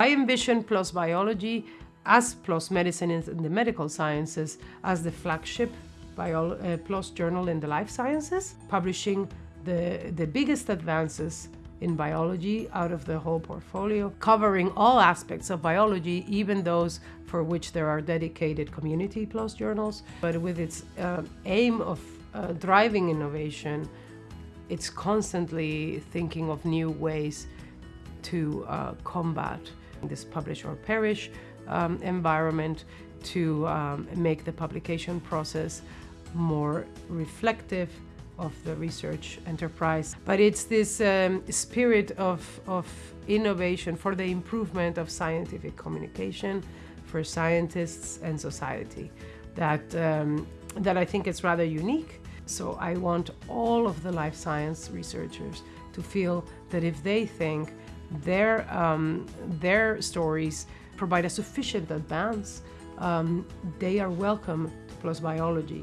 I envision PLOS Biology as PLOS Medicine in the medical sciences as the flagship bio, uh, PLOS journal in the life sciences, publishing the, the biggest advances in biology out of the whole portfolio, covering all aspects of biology, even those for which there are dedicated community PLOS journals. But with its uh, aim of uh, driving innovation, it's constantly thinking of new ways to uh, combat this publish or perish um, environment, to um, make the publication process more reflective of the research enterprise. But it's this um, spirit of, of innovation for the improvement of scientific communication for scientists and society that, um, that I think is rather unique. So I want all of the life science researchers to feel that if they think their, um, their stories provide a sufficient advance, um, they are welcome to PLOS Biology.